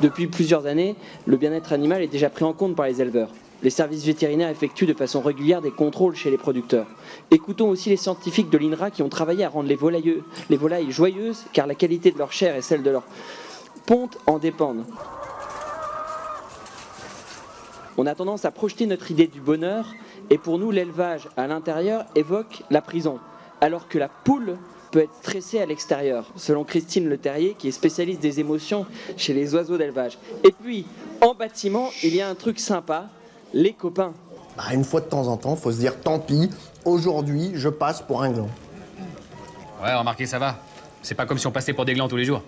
Depuis plusieurs années, le bien-être animal est déjà pris en compte par les éleveurs. Les services vétérinaires effectuent de façon régulière des contrôles chez les producteurs. Écoutons aussi les scientifiques de l'INRA qui ont travaillé à rendre les volailles, les volailles joyeuses car la qualité de leur chair et celle de leur ponte en dépendent. On a tendance à projeter notre idée du bonheur et pour nous l'élevage à l'intérieur évoque la prison alors que la poule peut être stressée à l'extérieur, selon Christine Le Terrier, qui est spécialiste des émotions chez les oiseaux d'élevage. Et puis, en bâtiment, il y a un truc sympa, les copains. Bah, une fois de temps en temps, faut se dire tant pis, aujourd'hui, je passe pour un gland. Ouais, remarquez, ça va. C'est pas comme si on passait pour des glands tous les jours.